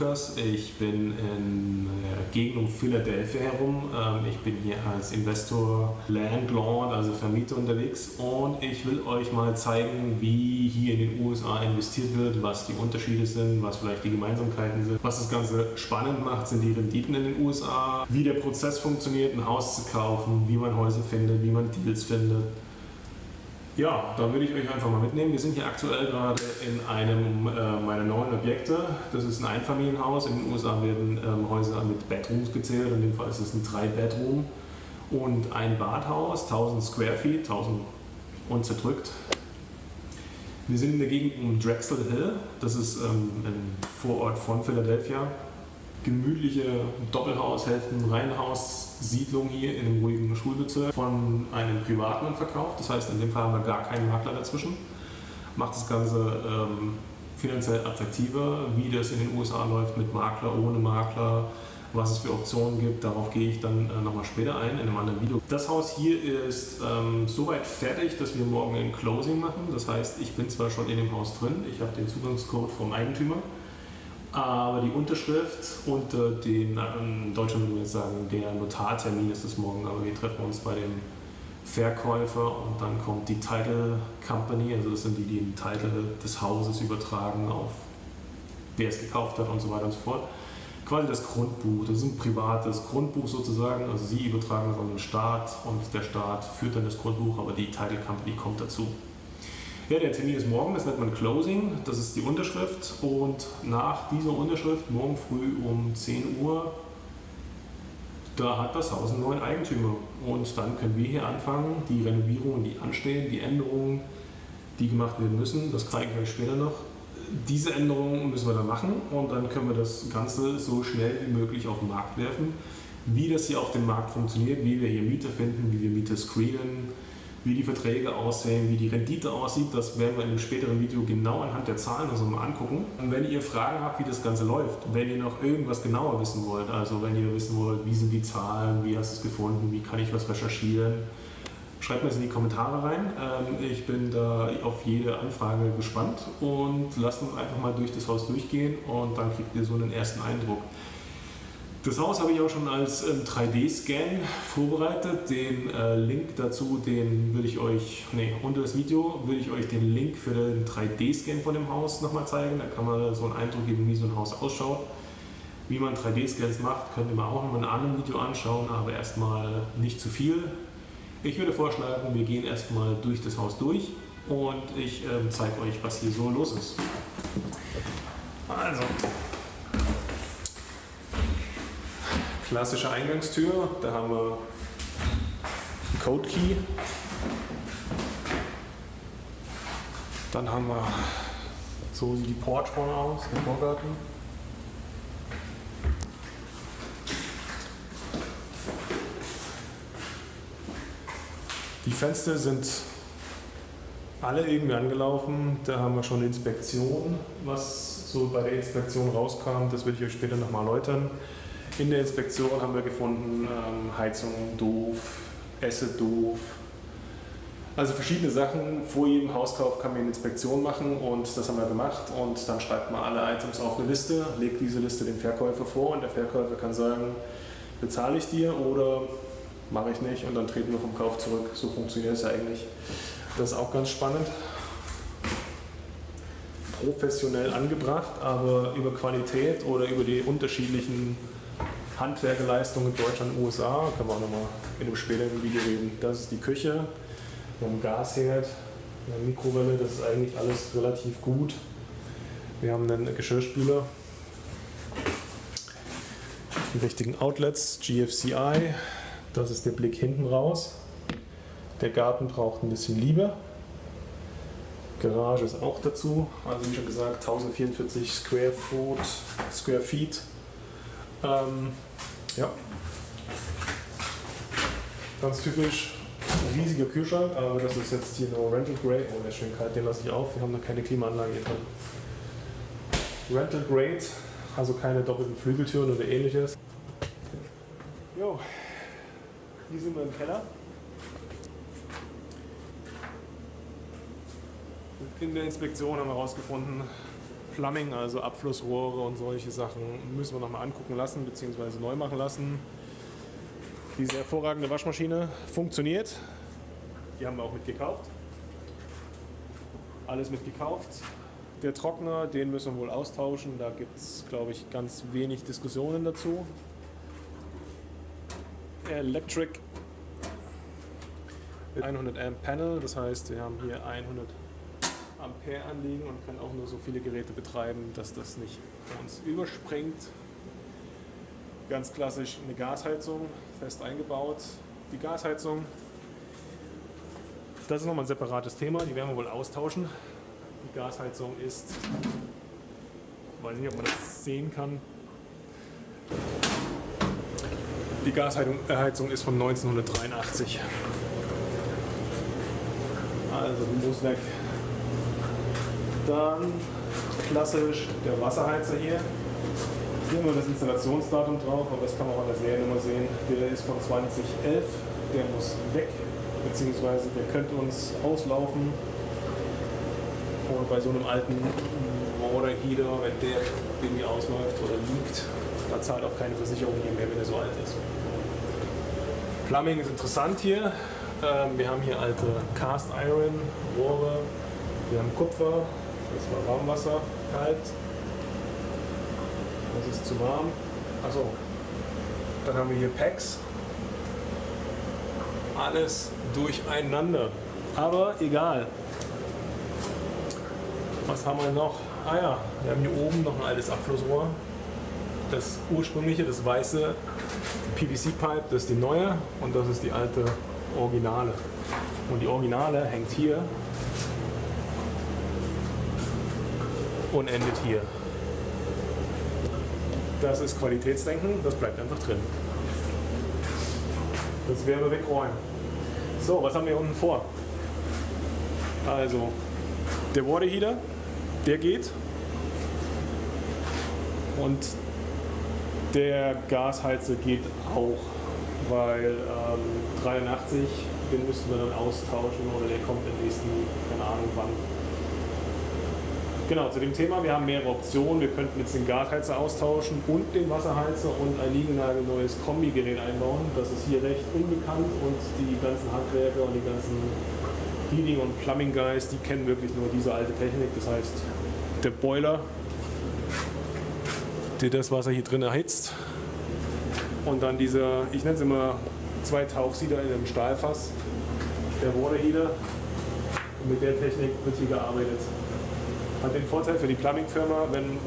Lukas, ich bin in der Gegend um Philadelphia herum. Ähm, ich bin hier als Investor, Landlord, also Vermieter unterwegs und ich will euch mal zeigen, wie hier in den USA investiert wird, was die Unterschiede sind, was vielleicht die Gemeinsamkeiten sind. Was das Ganze spannend macht, sind die Renditen in den USA, wie der Prozess funktioniert, ein Haus zu kaufen, wie man Häuser findet, wie man Deals findet. Ja, da würde ich euch einfach mal mitnehmen. Wir sind hier aktuell gerade in einem äh, meiner neuen Objekte. Das ist ein Einfamilienhaus. In den USA werden ähm, Häuser mit Bedrooms gezählt. In dem Fall ist es ein 3-Bedroom und ein Badhaus, 1000 Square Feet, 1000 und zerdrückt. Wir sind in der Gegend um Drexel Hill. Das ist ähm, ein Vorort von Philadelphia gemütliche Doppelhaushälften, Reihenhaussiedlung hier in einem ruhigen Schulbezirk von einem Privaten verkauft. Das heißt, in dem Fall haben wir gar keinen Makler dazwischen. Macht das Ganze ähm, finanziell attraktiver, wie das in den USA läuft mit Makler, ohne Makler, was es für Optionen gibt. Darauf gehe ich dann äh, nochmal später ein in einem anderen Video. Das Haus hier ist ähm, soweit fertig, dass wir morgen ein Closing machen. Das heißt, ich bin zwar schon in dem Haus drin, ich habe den Zugangscode vom Eigentümer. Aber die Unterschrift und äh, den, in Deutschland würde man jetzt sagen, der Notartermin ist es morgen, aber wir treffen uns bei dem Verkäufer und dann kommt die Title Company, also das sind die, die den Titel des Hauses übertragen auf wer es gekauft hat und so weiter und so fort. Quasi das Grundbuch, das ist ein privates Grundbuch sozusagen, also Sie übertragen es an den Staat und der Staat führt dann das Grundbuch, aber die Title Company kommt dazu. Ja, der Termin ist morgen, das nennt man Closing, das ist die Unterschrift. Und nach dieser Unterschrift, morgen früh um 10 Uhr, da hat das Haus einen neuen Eigentümer. Und dann können wir hier anfangen, die Renovierungen, die anstehen, die Änderungen, die gemacht werden müssen, das zeige ich euch später noch. Diese Änderungen müssen wir dann machen. Und dann können wir das Ganze so schnell wie möglich auf den Markt werfen. Wie das hier auf dem Markt funktioniert, wie wir hier Mieter finden, wie wir Mieter screenen, wie die Verträge aussehen, wie die Rendite aussieht, das werden wir in einem späteren Video genau anhand der Zahlen uns mal angucken. Und wenn ihr Fragen habt, wie das Ganze läuft, wenn ihr noch irgendwas genauer wissen wollt, also wenn ihr wissen wollt, wie sind die Zahlen, wie hast du es gefunden, wie kann ich was recherchieren, schreibt mir es in die Kommentare rein. Ähm, ich bin da auf jede Anfrage gespannt und lasst uns einfach mal durch das Haus durchgehen und dann kriegt ihr so einen ersten Eindruck. Das Haus habe ich auch schon als 3D-Scan ähm, vorbereitet. Den äh, Link dazu, den würde ich euch, nee, unter das Video würde ich euch den Link für den 3D-Scan von dem Haus nochmal zeigen. Da kann man so einen Eindruck geben, wie so ein Haus ausschaut. Wie man 3D-Scans macht, könnt ihr mal auch noch in einem anderen Video anschauen, aber erstmal nicht zu viel. Ich würde vorschlagen, wir gehen erstmal durch das Haus durch und ich äh, zeige euch, was hier so los ist. Also, klassische Eingangstür. Da haben wir einen Code Key. Dann haben wir, so sieht die Porch vorne aus, der Vorgarten. Die Fenster sind alle irgendwie angelaufen. Da haben wir schon eine Inspektion. Was so bei der Inspektion rauskam, das will ich euch später nochmal erläutern. In der Inspektion haben wir gefunden, ähm, Heizung doof, Esse doof. Also verschiedene Sachen. Vor jedem Hauskauf kann man eine Inspektion machen und das haben wir gemacht. Und dann schreibt man alle Items auf eine Liste, legt diese Liste dem Verkäufer vor und der Verkäufer kann sagen, bezahle ich dir oder mache ich nicht und dann treten wir vom Kauf zurück. So funktioniert es eigentlich. Das ist auch ganz spannend. Professionell angebracht, aber über Qualität oder über die unterschiedlichen Handwerkerleistungen in Deutschland und USA, können wir auch nochmal in einem späteren Video reden. Das ist die Küche, wir haben Gasherd, eine Mikrowelle, das ist eigentlich alles relativ gut. Wir haben einen Geschirrspüler, die richtigen Outlets, GFCI, das ist der Blick hinten raus. Der Garten braucht ein bisschen Liebe. Garage ist auch dazu, also wie schon gesagt 1044 Square Foot, Square Feet. Ähm, ja. Ganz typisch, riesiger Kühlschrank, aber das ist jetzt hier nur Rental Grade. Oh, der ist schön kalt, den lasse ich auf. Wir haben da keine Klimaanlage hier drin. Rental Grade, also keine doppelten Flügeltüren oder ähnliches. Jo, hier sind wir im Keller. In der Inspektion haben wir herausgefunden, Plumbing, also Abflussrohre und solche Sachen, müssen wir nochmal angucken lassen bzw. neu machen lassen. Diese hervorragende Waschmaschine funktioniert. Die haben wir auch mitgekauft. Alles mitgekauft. Der Trockner, den müssen wir wohl austauschen. Da gibt es, glaube ich, ganz wenig Diskussionen dazu. Electric 100 Amp Panel, das heißt, wir haben hier 100 Ampere anliegen und können auch nur so viele Geräte betreiben, dass das nicht uns überspringt. Ganz klassisch eine Gasheizung, fest eingebaut. Die Gasheizung, das ist nochmal ein separates Thema, die werden wir wohl austauschen. Die Gasheizung ist, weiß nicht, ob man das sehen kann, die Gasheizung ist von 1983. Also muss weg. Dann klassisch der Wasserheizer hier. Hier haben wir das Installationsdatum drauf, aber das kann man auch an der Seriennummer sehen. Der ist von 2011, der muss weg, beziehungsweise der könnte uns auslaufen. Und bei so einem alten Water Heater, wenn der irgendwie ausläuft oder liegt, da zahlt auch keine Versicherung hier mehr, wenn er so alt ist. Plumbing ist interessant hier. Ähm, wir haben hier alte Cast Iron Rohre, wir haben Kupfer, das war Warmwasser, kalt, das ist zu warm. Achso, dann haben wir hier Packs, alles durcheinander, aber egal. Was haben wir noch? Ah ja, wir haben hier oben noch ein altes Abflussrohr. Das ursprüngliche, das weiße PVC-Pipe, das ist die neue und das ist die alte Originale. Und die Originale hängt hier und endet hier. Das ist Qualitätsdenken, das bleibt einfach drin. Das wir wegräumen. So, was haben wir unten vor? Also, der Water Heater, der geht. Und der Gasheizer geht auch, weil ähm, 83, den müssten wir dann austauschen oder der kommt im nächsten, keine Ahnung wann. Genau, zu dem Thema, wir haben mehrere Optionen. Wir könnten jetzt den Gasheizer austauschen und den Wasserheizer und ein neues Kombigerät einbauen. Das ist hier recht unbekannt und die ganzen Handwerker und die ganzen Heating- und Plumbing-Guys, die kennen wirklich nur diese alte Technik. Das heißt, der Boiler der das Wasser hier drin erhitzt. Und dann dieser, ich nenne es immer zwei Tauchsieder in einem Stahlfass, der Water Heater. Und mit der Technik wird hier gearbeitet. Hat den Vorteil für die Plumbing-Firma, wenn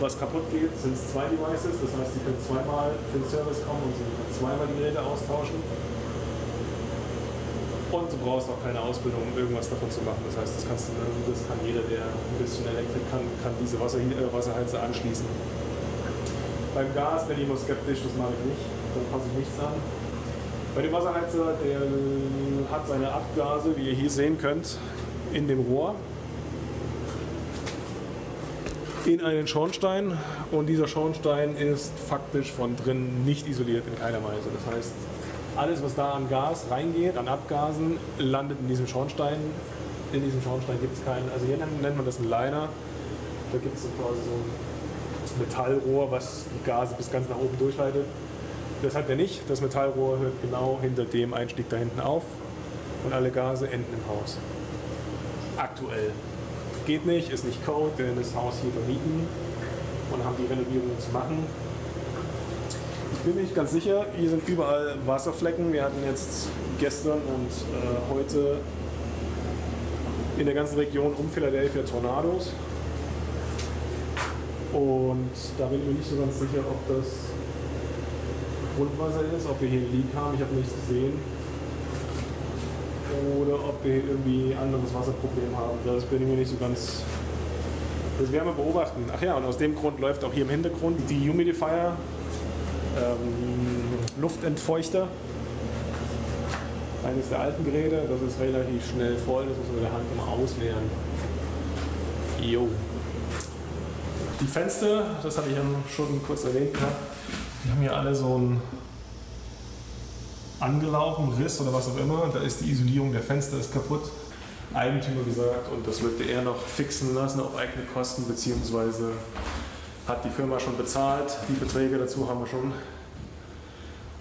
was kaputt geht, sind es zwei Devices. Das heißt, sie können zweimal für den Service kommen und sie können zweimal die Geräte austauschen. Und du brauchst auch keine Ausbildung, um irgendwas davon zu machen. Das heißt, das, kannst du, das kann jeder, der ein bisschen Elektrik kann, kann diese Wasser, äh, Wasserheizer anschließen. Beim Gas bin ich immer skeptisch, das mache ich nicht. Da fasse ich nichts an. Bei dem Wasserheizer, der hat seine Abgase, wie ihr hier sehen könnt, in dem Rohr in einen Schornstein und dieser Schornstein ist faktisch von drin nicht isoliert in keiner Weise. Das heißt, alles, was da an Gas reingeht, an Abgasen, landet in diesem Schornstein. In diesem Schornstein gibt es keinen, also hier nennt man das ein Liner. Da gibt es so quasi so ein Metallrohr, was die Gase bis ganz nach oben durchleitet. Das hat er nicht. Das Metallrohr hört genau hinter dem Einstieg da hinten auf und alle Gase enden im Haus. Aktuell. Geht nicht, ist nicht Code, denn das Haus hier vermieten und haben die Renovierungen zu machen bin mir nicht ganz sicher. Hier sind überall Wasserflecken. Wir hatten jetzt gestern und äh, heute in der ganzen Region um Philadelphia Tornados. Und da bin ich mir nicht so ganz sicher, ob das Grundwasser ist, ob wir hier einen Leak haben. Ich habe nichts gesehen. Oder ob wir irgendwie ein anderes Wasserproblem haben. Das bin ich mir nicht so ganz. Das werden wir beobachten. Ach ja, und aus dem Grund läuft auch hier im Hintergrund die Humidifier ähm, Luftentfeuchter. Eines der alten Geräte, das ist relativ schnell voll, das muss man mit der Hand immer ausleeren. Jo. Die Fenster, das hatte ich ja schon kurz erwähnt gehabt, die haben hier alle so einen angelaufen, Riss oder was auch immer. Da ist die Isolierung der Fenster ist kaputt. Eigentümer gesagt und das möchte er noch fixen lassen auf eigene Kosten, beziehungsweise hat die Firma schon bezahlt. Die Beträge dazu haben wir schon.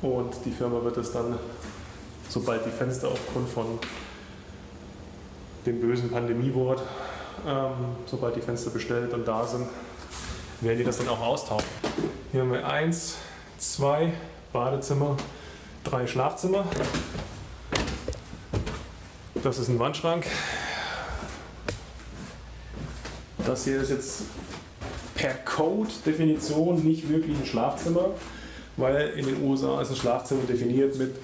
Und die Firma wird es dann, sobald die Fenster aufgrund von dem bösen Pandemiewort, ähm, sobald die Fenster bestellt und da sind, werden die das dann auch austauschen. Hier haben wir eins, zwei Badezimmer, drei Schlafzimmer. Das ist ein Wandschrank. Das hier ist jetzt per Code-Definition nicht wirklich ein Schlafzimmer, weil in den USA ist ein Schlafzimmer definiert mit,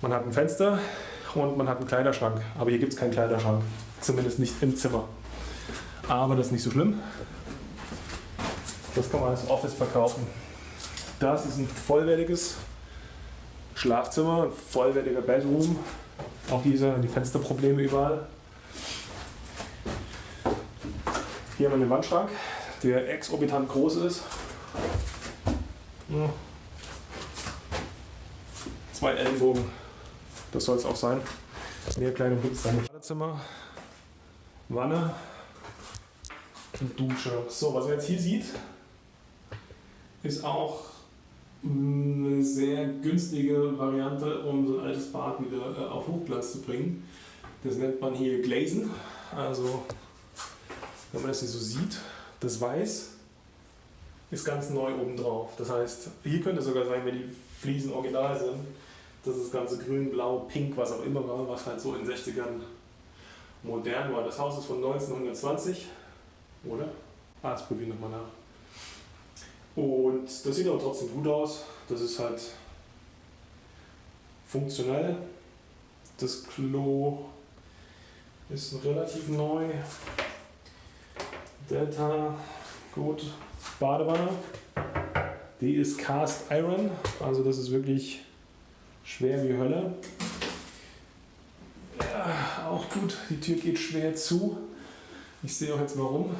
man hat ein Fenster und man hat einen Kleiderschrank. Aber hier gibt es keinen Kleiderschrank, zumindest nicht im Zimmer. Aber das ist nicht so schlimm. Das kann man als Office verkaufen. Das ist ein vollwertiges Schlafzimmer, vollwertiger Bedroom. Auch diese die Fensterprobleme überall. Hier haben wir einen Wandschrank, der exorbitant groß ist. Zwei Ellenbogen, das soll es auch sein. Mehr kleine dann. Badezimmer, Wanne und Dusche. So, was ihr jetzt hier sieht, ist auch eine sehr günstige Variante, um so ein altes Bad wieder äh, auf Hochglanz zu bringen. Das nennt man hier Glazen. Also, wenn man das hier so sieht, das Weiß ist ganz neu oben drauf. Das heißt, hier könnte es sogar sein, wenn die Fliesen original sind, dass das ganze grün, blau, pink, was auch immer war, was halt so in den 60ern modern war. Das Haus ist von 1920, oder? Ah, das probieren wir nochmal nach. Und das sieht aber trotzdem gut aus. Das ist halt funktionell. Das Klo ist relativ neu. Delta, gut. Badewanne. Die ist Cast Iron, also das ist wirklich schwer wie Hölle. Ja, auch gut, die Tür geht schwer zu. Ich sehe auch jetzt warum.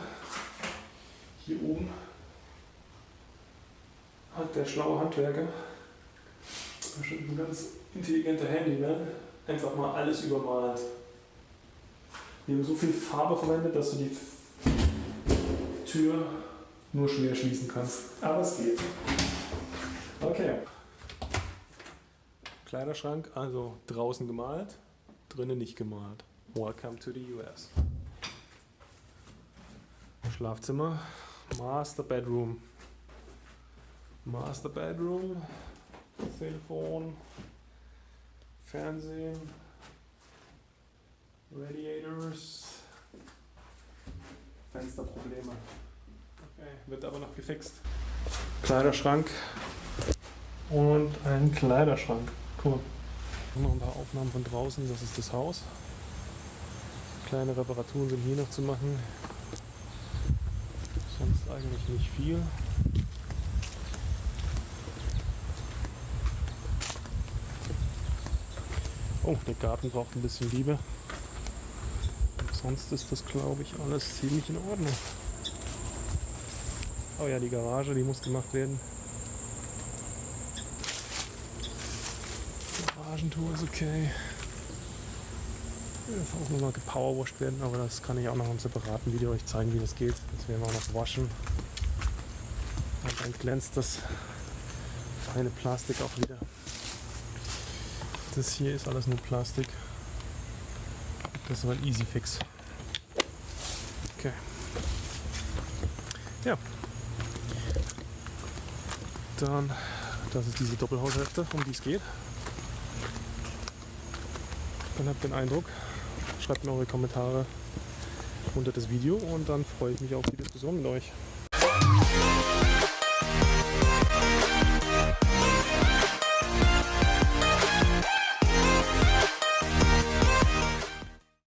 Hier oben hat der schlaue Handwerker, bestimmt ein ganz intelligenter Handyman, einfach mal alles übermalt. Wir haben so viel Farbe verwendet, dass du die Tür nur schwer schließen kannst. Aber es geht. Okay. Kleiderschrank, also draußen gemalt, drinnen nicht gemalt. Welcome to the US. Schlafzimmer, Master Bedroom. Master Bedroom, Telefon, Fernsehen, Radiators, Fensterprobleme. Okay, wird aber noch gefixt. Kleiderschrank und ein Kleiderschrank. Cool. Noch ein paar Aufnahmen von draußen, das ist das Haus. Kleine Reparaturen sind hier noch zu machen. Sonst eigentlich nicht viel. Oh, der Garten braucht ein bisschen Liebe. Sonst ist das, glaube ich, alles ziemlich in Ordnung. Oh ja, die Garage, die muss gemacht werden. Garagentour ist okay. Das muss auch noch gepowerwashed werden, aber das kann ich auch noch im separaten Video euch zeigen, wie das geht. Das werden wir auch noch waschen. Und dann glänzt das feine Plastik auch wieder. Das hier ist alles nur Plastik. Das war ein Easy Fix. Okay. Ja. Dann, das ist diese Doppelhaushälfte, um die es geht. Dann habt den Eindruck. Schreibt mir eure Kommentare unter das Video und dann freue ich mich auf die Diskussion mit euch.